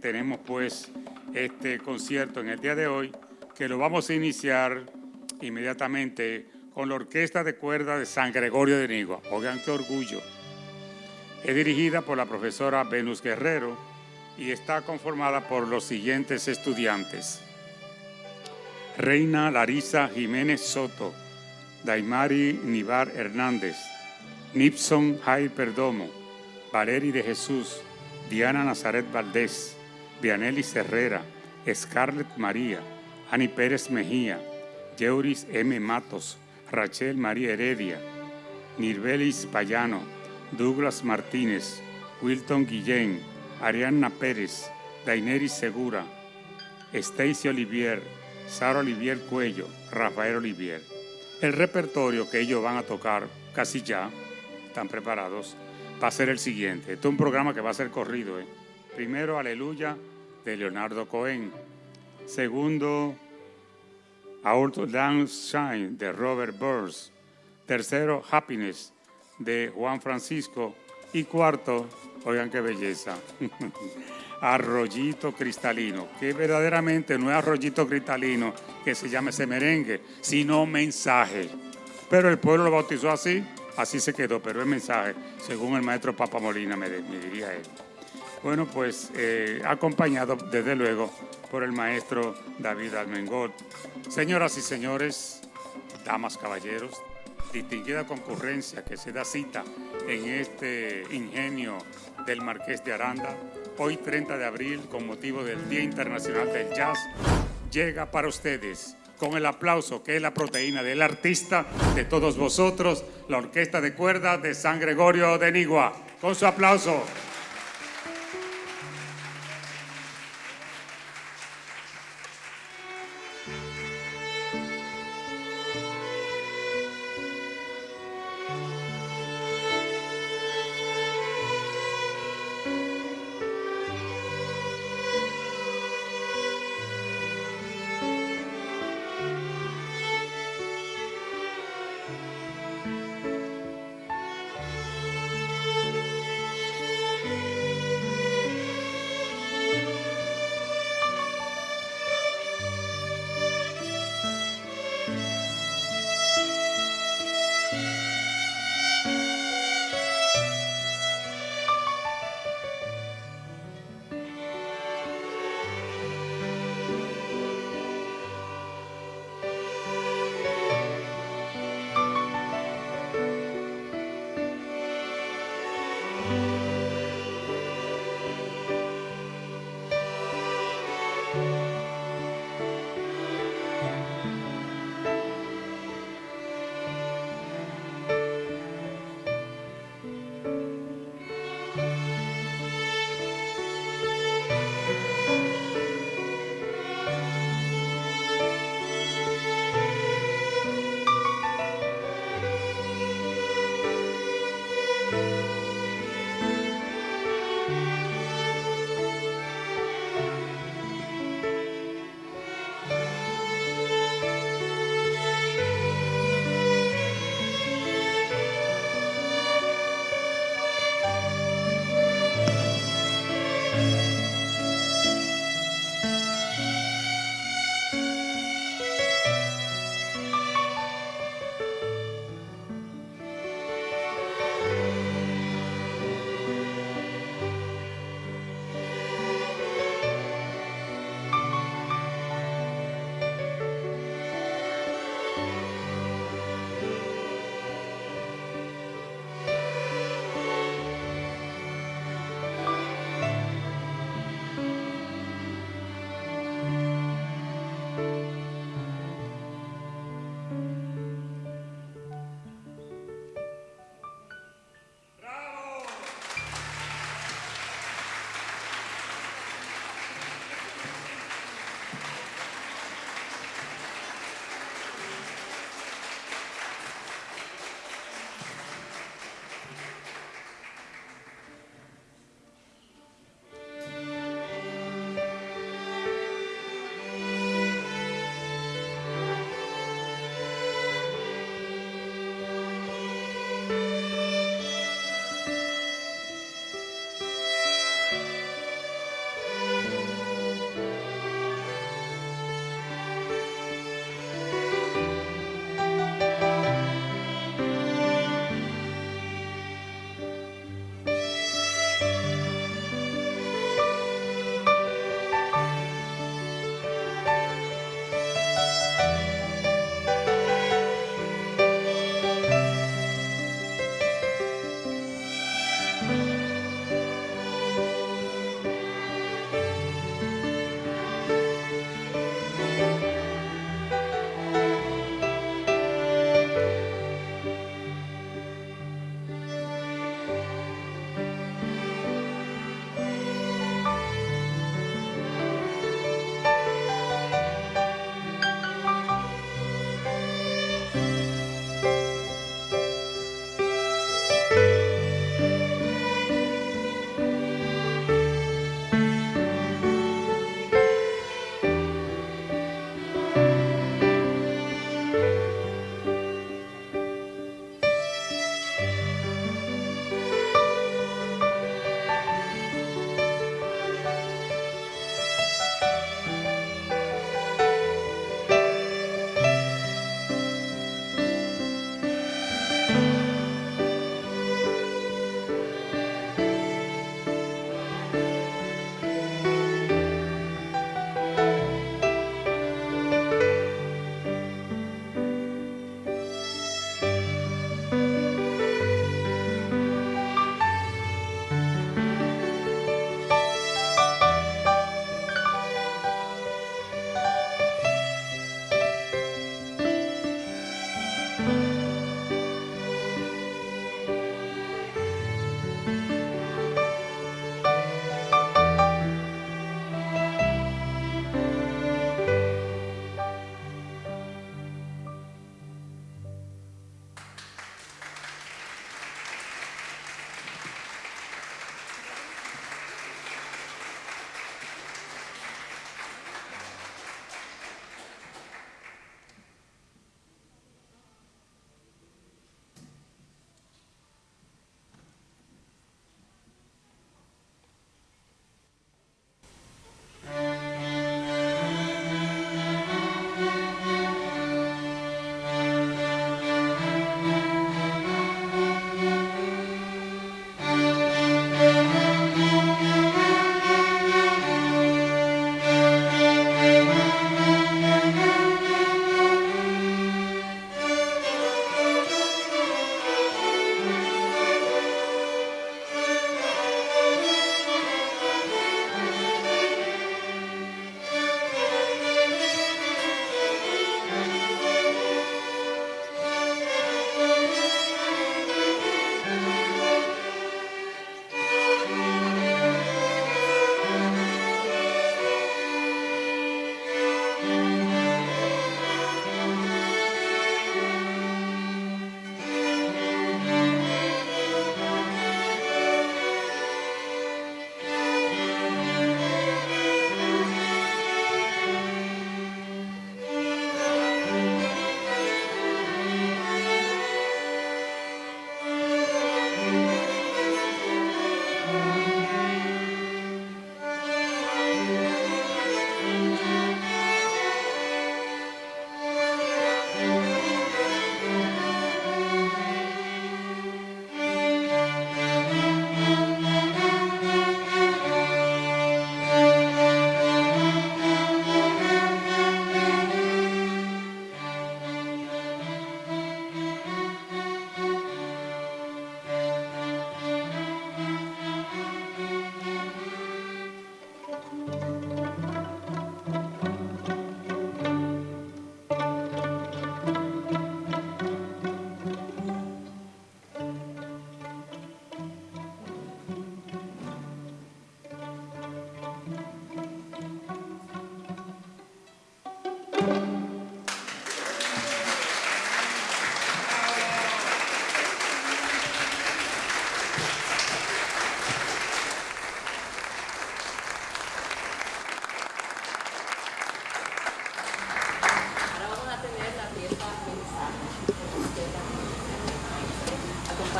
Tenemos pues este concierto en el día de hoy que lo vamos a iniciar inmediatamente con la Orquesta de Cuerda de San Gregorio de Nigua. Oigan qué orgullo. Es dirigida por la profesora Venus Guerrero y está conformada por los siguientes estudiantes. Reina Larisa Jiménez Soto, Daimari Nivar Hernández, Nipson Jair Perdomo, Valeri de Jesús, Diana Nazaret Valdés, Vianelli Herrera, Scarlett María, Ani Pérez Mejía, Yeuris M. Matos, Rachel María Heredia, Nirbelis Payano, Douglas Martínez, Wilton Guillén, Arianna Pérez, Daineris Segura, Stacy Olivier, Sara Olivier Cuello, Rafael Olivier. El repertorio que ellos van a tocar casi ya, están preparados, va a ser el siguiente. Este es un programa que va a ser corrido. ¿eh? Primero, Aleluya, de Leonardo Cohen. Segundo, Our Dance Shine, de Robert Burns. Tercero, Happiness, de Juan Francisco. Y cuarto, oigan qué belleza, arroyito cristalino, que verdaderamente no es arroyito cristalino que se llame ese merengue, sino mensaje. Pero el pueblo lo bautizó así, así se quedó, pero es mensaje, según el maestro Papa Molina me, diría él. Bueno, pues eh, acompañado desde luego por el maestro David Almengot. Señoras y señores, damas, caballeros, distinguida concurrencia que se da cita en este ingenio del Marqués de Aranda, hoy 30 de abril, con motivo del Día Internacional del Jazz, llega para ustedes con el aplauso que es la proteína del artista de todos vosotros, la Orquesta de Cuerdas de San Gregorio de Nigua. Con su aplauso.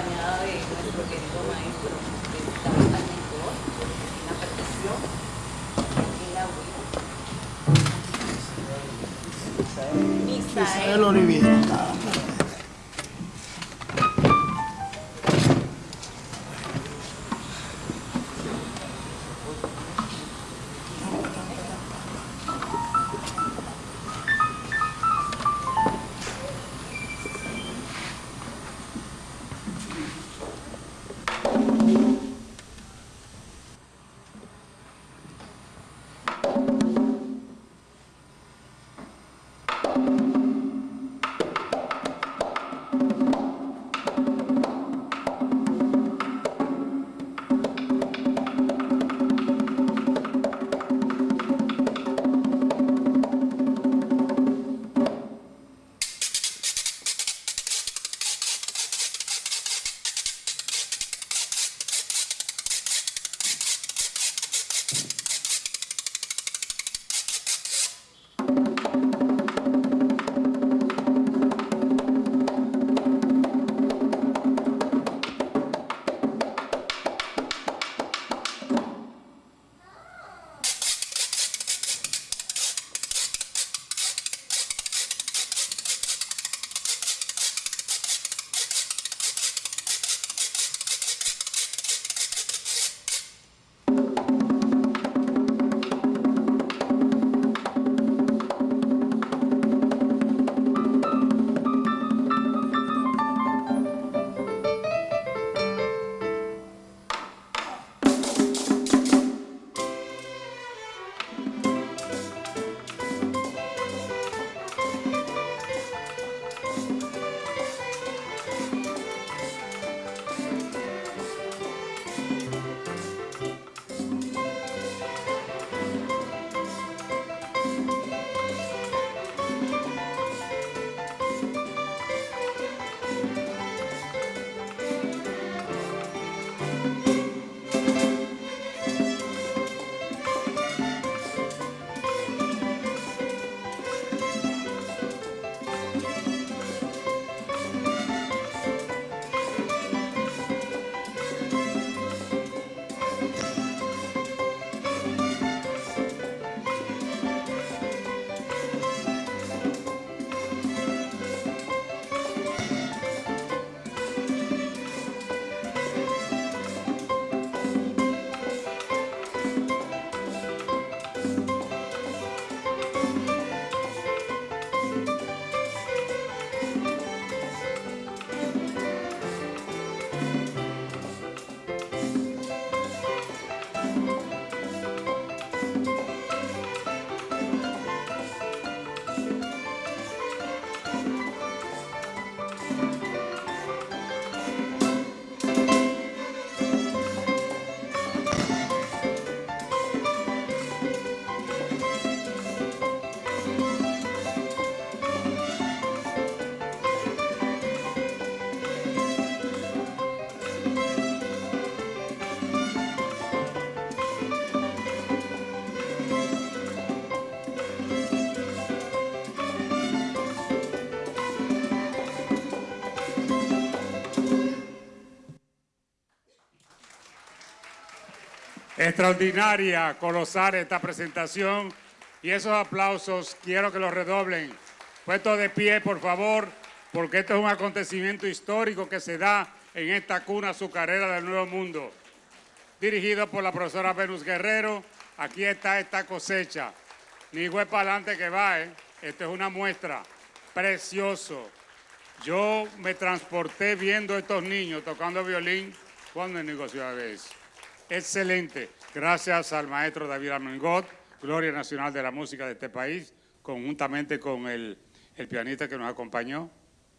Acompañada de nuestro querido maestro David Almentor, en la percusión, en la huida. Misael Oliviera. Extraordinaria, colosal esta presentación y esos aplausos quiero que los redoblen. Puesto de pie, por favor, porque esto es un acontecimiento histórico que se da en esta cuna azucarera del Nuevo Mundo. Dirigido por la profesora Venus Guerrero, aquí está esta cosecha. Ni fue para adelante que va, ¿eh? Esto es una muestra. Precioso. Yo me transporté viendo a estos niños tocando violín cuando el negocio de eso excelente. Gracias al maestro David Armengot, Gloria Nacional de la Música de este país, conjuntamente con el, el pianista que nos acompañó.